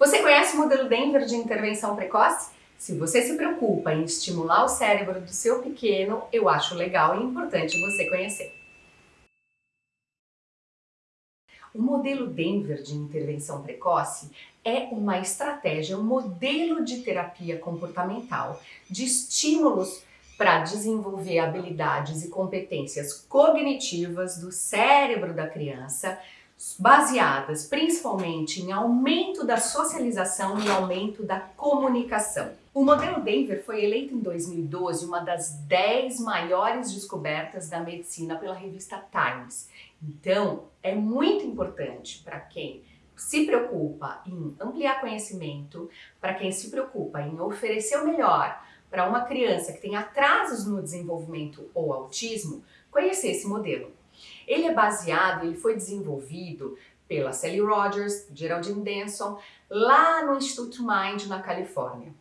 Você conhece o modelo Denver de intervenção precoce? Se você se preocupa em estimular o cérebro do seu pequeno, eu acho legal e importante você conhecer. O modelo Denver de intervenção precoce é uma estratégia, um modelo de terapia comportamental de estímulos para desenvolver habilidades e competências cognitivas do cérebro da criança, baseadas principalmente em aumento da socialização e aumento da comunicação. O modelo Denver foi eleito em 2012 uma das 10 maiores descobertas da medicina pela revista Times. Então, é muito importante para quem se preocupa em ampliar conhecimento, para quem se preocupa em oferecer o melhor para uma criança que tem atrasos no desenvolvimento ou autismo, conhecer esse modelo. Ele é baseado, ele foi desenvolvido pela Sally Rogers, Geraldine Denson, lá no Instituto Mind, na Califórnia.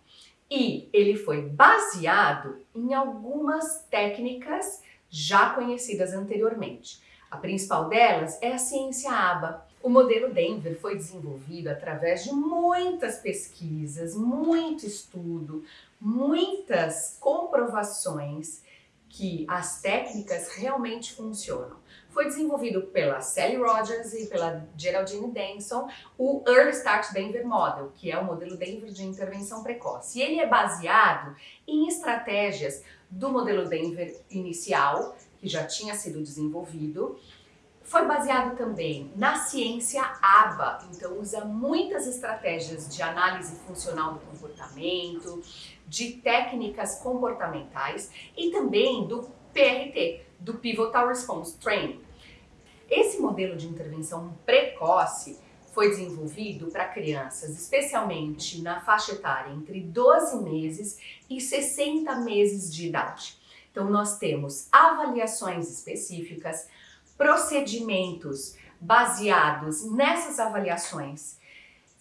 E ele foi baseado em algumas técnicas já conhecidas anteriormente. A principal delas é a ciência ABA. O modelo Denver foi desenvolvido através de muitas pesquisas, muito estudo, muitas comprovações que as técnicas realmente funcionam. Foi desenvolvido pela Sally Rogers e pela Geraldine Denson o Early Start Denver Model, que é o modelo Denver de intervenção precoce. E ele é baseado em estratégias do modelo Denver inicial, que já tinha sido desenvolvido, foi baseado também na ciência ABA, então usa muitas estratégias de análise funcional do comportamento, de técnicas comportamentais e também do PRT, do Pivotal Response Training. Esse modelo de intervenção precoce foi desenvolvido para crianças, especialmente na faixa etária entre 12 meses e 60 meses de idade. Então nós temos avaliações específicas, procedimentos baseados nessas avaliações,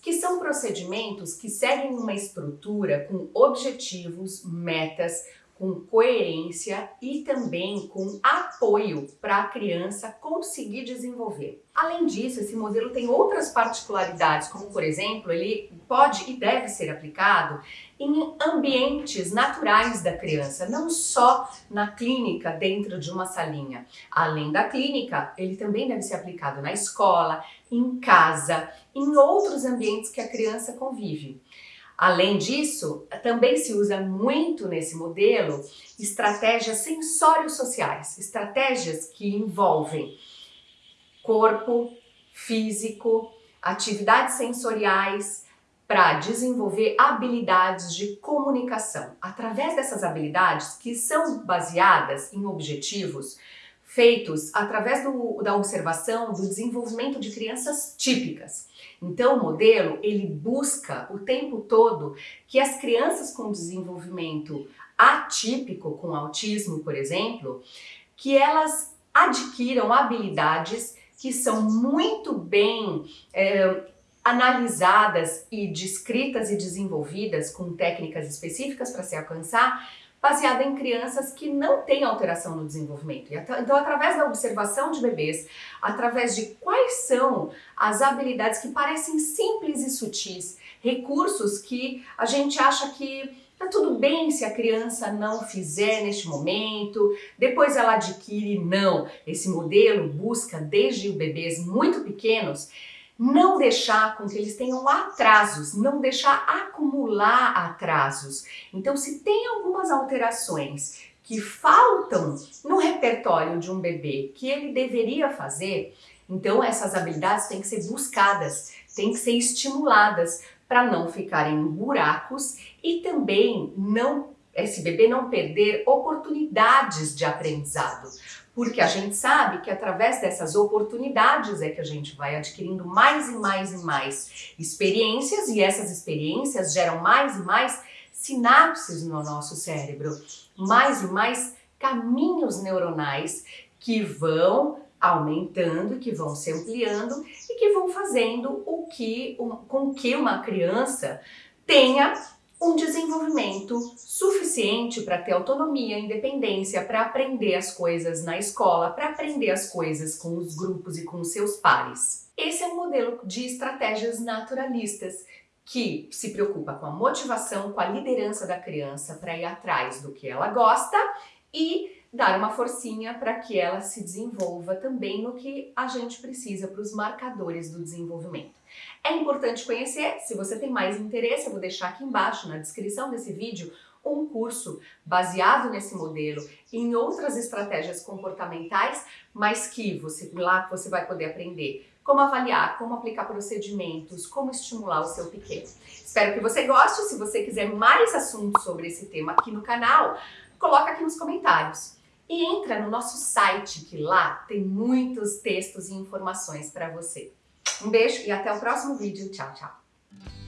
que são procedimentos que seguem uma estrutura com objetivos, metas, com coerência e também com apoio para a criança conseguir desenvolver. Além disso, esse modelo tem outras particularidades, como por exemplo, ele pode e deve ser aplicado em ambientes naturais da criança, não só na clínica dentro de uma salinha. Além da clínica, ele também deve ser aplicado na escola, em casa, em outros ambientes que a criança convive. Além disso, também se usa muito nesse modelo estratégias sensório-sociais, estratégias que envolvem corpo, físico, atividades sensoriais para desenvolver habilidades de comunicação. Através dessas habilidades que são baseadas em objetivos feitos através do, da observação do desenvolvimento de crianças típicas. Então o modelo ele busca o tempo todo que as crianças com desenvolvimento atípico, com autismo por exemplo, que elas adquiram habilidades que são muito bem é, analisadas e descritas e desenvolvidas com técnicas específicas para se alcançar baseada em crianças que não têm alteração no desenvolvimento. Então, através da observação de bebês, através de quais são as habilidades que parecem simples e sutis, recursos que a gente acha que tá tudo bem se a criança não fizer neste momento, depois ela adquire, não. Esse modelo busca desde bebês muito pequenos não deixar com que eles tenham atrasos, não deixar acumular atrasos. Então, se tem algumas alterações que faltam no repertório de um bebê que ele deveria fazer, então essas habilidades têm que ser buscadas, têm que ser estimuladas para não ficarem em buracos e também não esse bebê não perder oportunidades de aprendizado. Porque a gente sabe que através dessas oportunidades é que a gente vai adquirindo mais e mais e mais experiências e essas experiências geram mais e mais sinapses no nosso cérebro, mais e mais caminhos neuronais que vão aumentando, que vão se ampliando e que vão fazendo o que, com que uma criança tenha um desenvolvimento suficiente para ter autonomia, independência, para aprender as coisas na escola, para aprender as coisas com os grupos e com os seus pares. Esse é um modelo de estratégias naturalistas que se preocupa com a motivação, com a liderança da criança para ir atrás do que ela gosta e dar uma forcinha para que ela se desenvolva também no que a gente precisa para os marcadores do desenvolvimento. É importante conhecer, se você tem mais interesse, eu vou deixar aqui embaixo na descrição desse vídeo um curso baseado nesse modelo em outras estratégias comportamentais, mas que você lá você vai poder aprender como avaliar, como aplicar procedimentos, como estimular o seu pequeno. Espero que você goste. Se você quiser mais assuntos sobre esse tema aqui no canal, coloca aqui nos comentários. E entra no nosso site, que lá tem muitos textos e informações para você. Um beijo e até o próximo vídeo. Tchau, tchau!